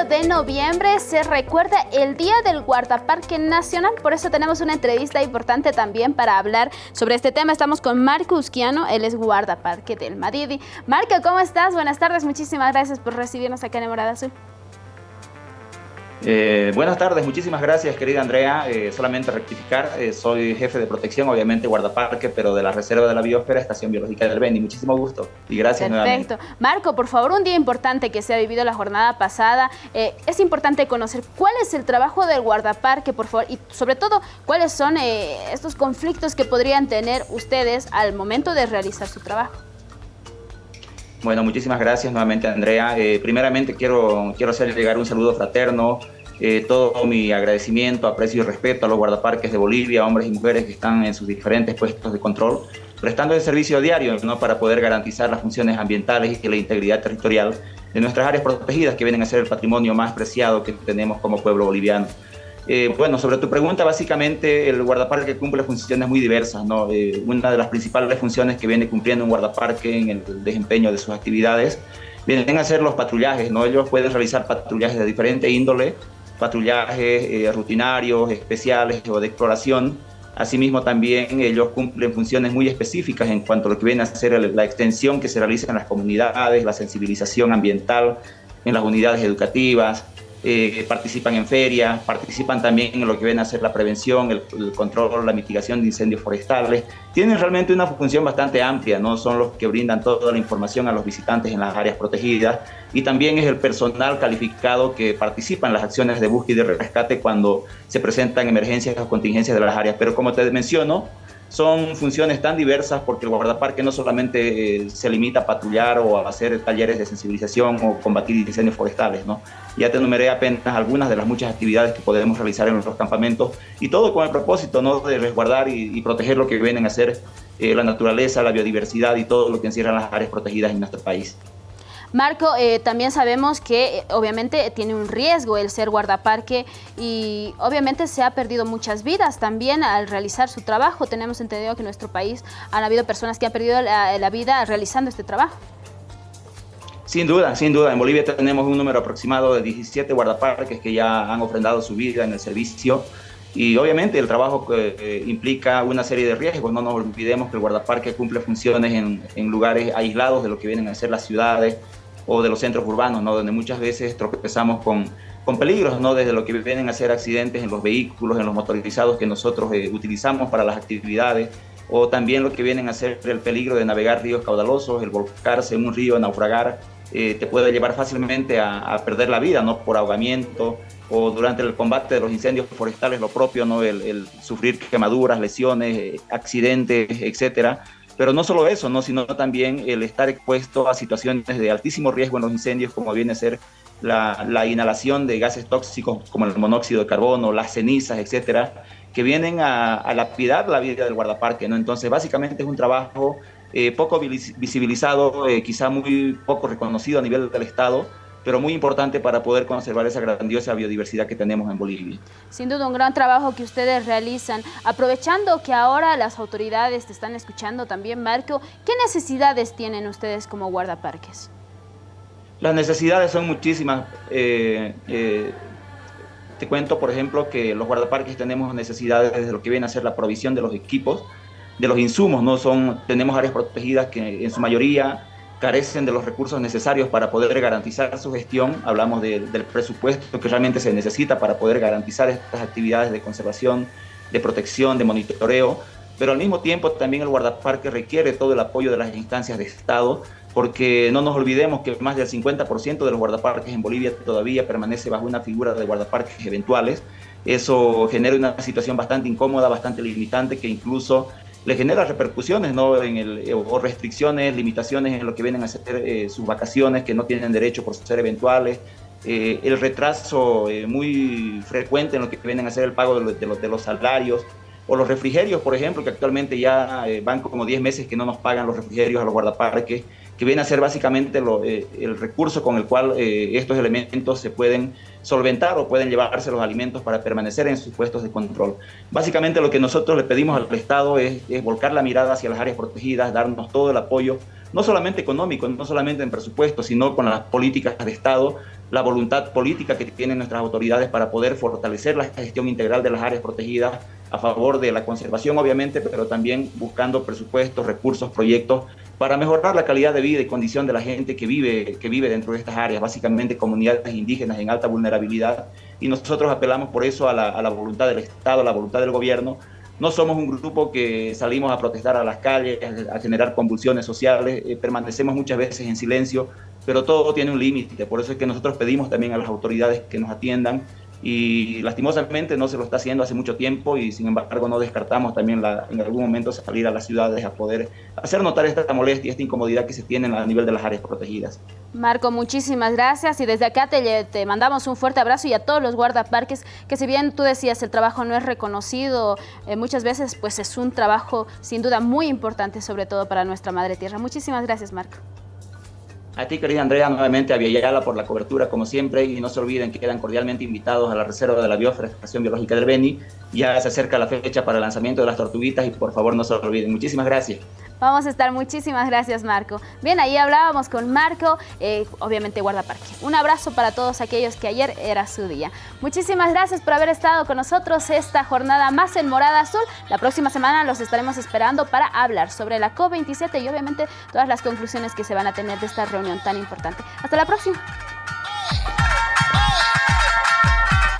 8 de noviembre se recuerda el Día del Guardaparque Nacional, por eso tenemos una entrevista importante también para hablar sobre este tema. Estamos con Marco Usquiano, él es guardaparque del Madidi. Marco, ¿cómo estás? Buenas tardes, muchísimas gracias por recibirnos acá en Morada Azul. Eh, buenas tardes, muchísimas gracias querida Andrea. Eh, solamente rectificar, eh, soy jefe de protección, obviamente guardaparque, pero de la Reserva de la Biosfera, Estación Biológica del Beni. Muchísimo gusto y gracias Perfecto. Marco, por favor, un día importante que se ha vivido la jornada pasada. es importante conocer cuál es el trabajo del guardaparque, por favor, y sobre todo, cuáles son estos conflictos que podrían tener ustedes al momento de realizar su trabajo. Bueno, muchísimas gracias nuevamente Andrea. Eh, primeramente quiero, quiero hacer llegar un saludo fraterno, eh, todo mi agradecimiento, aprecio y respeto a los guardaparques de Bolivia, hombres y mujeres que están en sus diferentes puestos de control, prestando el servicio diario ¿no? para poder garantizar las funciones ambientales y la integridad territorial de nuestras áreas protegidas que vienen a ser el patrimonio más preciado que tenemos como pueblo boliviano. Eh, bueno, sobre tu pregunta, básicamente el guardaparque cumple funciones muy diversas. ¿no? Eh, una de las principales funciones que viene cumpliendo un guardaparque en el desempeño de sus actividades vienen a ser los patrullajes. ¿no? Ellos pueden realizar patrullajes de diferente índole, patrullajes eh, rutinarios, especiales o de exploración. Asimismo, también ellos cumplen funciones muy específicas en cuanto a lo que viene a ser la extensión que se realiza en las comunidades, la sensibilización ambiental en las unidades educativas, eh, participan en ferias, participan también en lo que viene a ser la prevención, el, el, control, la mitigación de incendios forestales. Tienen realmente una función bastante amplia, no son los que brindan toda la información a los visitantes en las áreas protegidas y también es el personal calificado que participa en las acciones de búsqueda y de rescate cuando se presentan emergencias o contingencias de las áreas. Pero como te menciono, son funciones tan diversas porque el guardaparque no solamente eh, se limita a patrullar o a hacer talleres de sensibilización o combatir incendios forestales, ¿no? Ya te enumeré apenas algunas de las muchas actividades que podemos realizar en nuestros campamentos y todo con el propósito, ¿no? De resguardar y, proteger lo que vienen a ser eh, la naturaleza, la biodiversidad y todo lo que encierran las áreas protegidas en nuestro país. Marco, eh, también sabemos que eh, obviamente tiene un riesgo el ser guardaparque y obviamente se ha perdido muchas vidas también al realizar su trabajo. Tenemos entendido que en nuestro país han habido personas que han perdido la, vida realizando este trabajo. Sin duda, sin duda. En Bolivia tenemos un número aproximado de 17 guardaparques que ya han ofrendado su vida en el servicio. Y obviamente el trabajo eh, implica una serie de riesgos. No nos olvidemos que el guardaparque cumple funciones en, en, lugares aislados de lo que vienen a ser las ciudades, o de los centros urbanos, ¿no? donde muchas veces tropezamos con, con peligros, ¿no? desde lo que vienen a ser accidentes en los vehículos, en los motorizados que nosotros eh, utilizamos para las actividades, o también lo que vienen a ser el peligro de navegar ríos caudalosos, el volcarse en un río, naufragar, eh, te puede llevar fácilmente a, perder la vida, ¿no? Por ahogamiento o durante el combate de los incendios forestales, lo propio, ¿no? El, sufrir quemaduras, lesiones, eh, accidentes, etcétera. Pero no solo eso, ¿no? sino también el estar expuesto a situaciones de altísimo riesgo en los incendios, como viene a ser la, la inhalación de gases tóxicos como el monóxido de carbono, las cenizas, etcétera, que vienen a, a lapidar la vida del guardaparque. ¿no? Entonces, básicamente es un trabajo eh, poco visibilizado, eh, quizá muy poco reconocido a nivel del Estado, pero muy importante para poder conservar esa grandiosa biodiversidad que tenemos en Bolivia. Sin duda, un gran trabajo que ustedes realizan. Aprovechando que ahora las autoridades te están escuchando también, Marco, ¿qué necesidades tienen ustedes como guardaparques? Las necesidades son muchísimas. Eh, eh, te cuento, por ejemplo, que los guardaparques tenemos necesidades desde lo que viene a ser la provisión de los equipos, de los insumos, ¿no? Son, tenemos áreas protegidas que en su mayoría carecen de los recursos necesarios para poder garantizar su gestión. Hablamos del presupuesto que realmente se necesita para poder garantizar estas actividades de conservación, de protección, de monitoreo, pero al mismo tiempo también el guardaparque requiere todo el apoyo de las instancias de Estado, porque no nos olvidemos que más del 50% de los guardaparques en Bolivia todavía permanece bajo una figura de guardaparques eventuales. Eso genera una situación bastante incómoda, bastante limitante, que incluso le genera repercusiones ¿no? en el, eh, o restricciones, limitaciones en lo que vienen a ser eh, sus vacaciones que no tienen derecho por ser eventuales, eh, el retraso muy frecuente en lo que vienen a ser el pago de, los, de los salarios, o los refrigerios, por ejemplo, que actualmente ya van como 10 meses que no nos pagan los refrigerios a los guardaparques, que viene a ser básicamente eh, el recurso con el cual eh, estos elementos se pueden solventar o pueden llevarse los alimentos para permanecer en sus puestos de control. Básicamente lo que nosotros le pedimos al Estado es, volcar la mirada hacia las áreas protegidas, darnos todo el apoyo no solamente económico, no solamente en presupuesto, sino con las políticas de Estado, la voluntad política que tienen nuestras autoridades para poder fortalecer la gestión integral de las áreas protegidas a favor de la conservación, obviamente, pero también buscando presupuestos, recursos, proyectos para mejorar la calidad de vida y condición de la gente que vive, que vive dentro de estas áreas, básicamente comunidades indígenas en alta vulnerabilidad. Y nosotros apelamos por eso a la, voluntad del Estado, a la voluntad del gobierno. No somos un grupo que salimos a protestar a las calles, a generar convulsiones sociales, eh, permanecemos muchas veces en silencio, pero todo tiene un límite. Por eso es que nosotros pedimos también a las autoridades que nos atiendan, y lastimosamente no se lo está haciendo hace mucho tiempo y sin embargo no descartamos también en algún momento salir a las ciudades a poder hacer notar esta molestia, esta incomodidad que se tiene a nivel de las áreas protegidas. Marco, muchísimas gracias y desde acá te, te mandamos un fuerte abrazo y a todos los guardaparques que si bien tú decías el trabajo no es reconocido, eh, muchas veces pues es un trabajo sin duda muy importante sobre todo para nuestra madre tierra. Muchísimas gracias Marco. A ti, querida Andrea, nuevamente a Villayala por la cobertura, como siempre, y no se olviden que quedan cordialmente invitados a la Reserva de la Biosfera Biológica del Beni. Ya se acerca la fecha para el lanzamiento de las tortuguitas y por favor no se olviden. Muchísimas gracias. Vamos a estar. Muchísimas gracias, Marco. Bien, ahí hablábamos con Marco, eh, obviamente guardaparque. Un abrazo para todos aquellos que ayer era su día. Muchísimas gracias por haber estado con nosotros esta jornada más en Morada Azul. La próxima semana los estaremos esperando para hablar sobre la COP27 y obviamente todas las conclusiones que se van a tener de esta reunión tan importante. Hasta la próxima.